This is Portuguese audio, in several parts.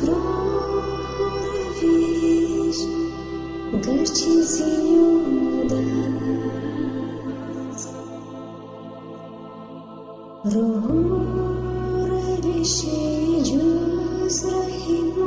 outra vez Gartezinho das Rohura bichejos rahimu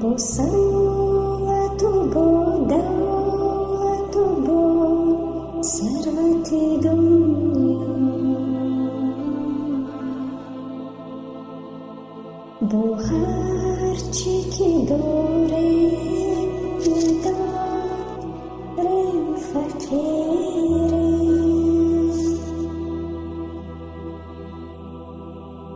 Босалату бодалату бо сарвати дуня Бухарчики дорей